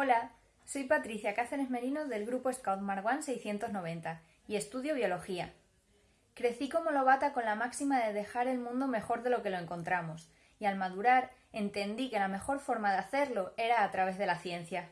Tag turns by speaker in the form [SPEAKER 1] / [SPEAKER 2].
[SPEAKER 1] Hola, soy Patricia Cáceres Merino del grupo Scout Marwan 690 y estudio biología. Crecí como lobata con la máxima de dejar el mundo mejor de lo que lo encontramos, y al madurar entendí que la mejor forma de hacerlo era a través de la ciencia.